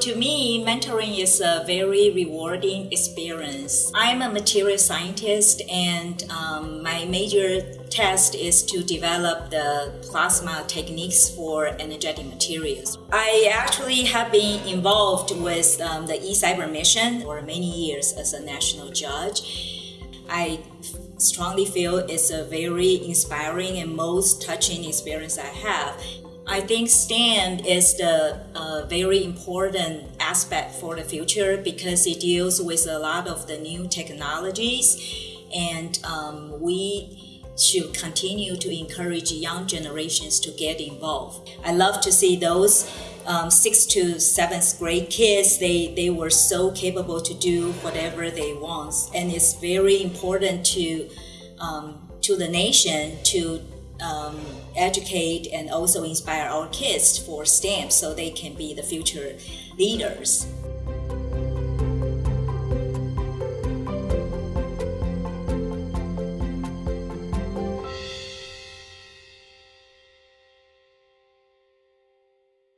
to me, mentoring is a very rewarding experience. I'm a material scientist, and um, my major task is to develop the plasma techniques for energetic materials. I actually have been involved with um, the eCYBERMISSION for many years as a national judge. I strongly feel it's a very inspiring and most touching experience I have. I think STEM is the uh, very important aspect for the future because it deals with a lot of the new technologies, and um, we should continue to encourage young generations to get involved. I love to see those um, sixth to seventh grade kids. They they were so capable to do whatever they want, and it's very important to um, to the nation to um, educate and also inspire our kids for STEM so they can be the future leaders.